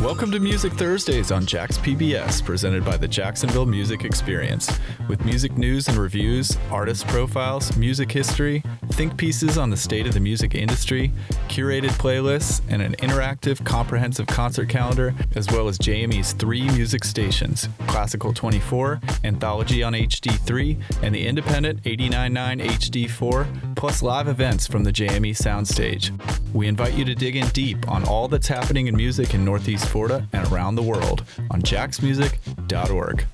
Welcome to Music Thursdays on Jax PBS, presented by the Jacksonville Music Experience. With music news and reviews, artist profiles, music history, think pieces on the state of the music industry, curated playlists, and an interactive, comprehensive concert calendar, as well as JME's three music stations Classical 24, Anthology on HD3, and the independent 899 HD4, plus live events from the JME soundstage. We invite you to dig in deep on all that's happening in music in Northeast Florida and around the world on jaxmusic.org.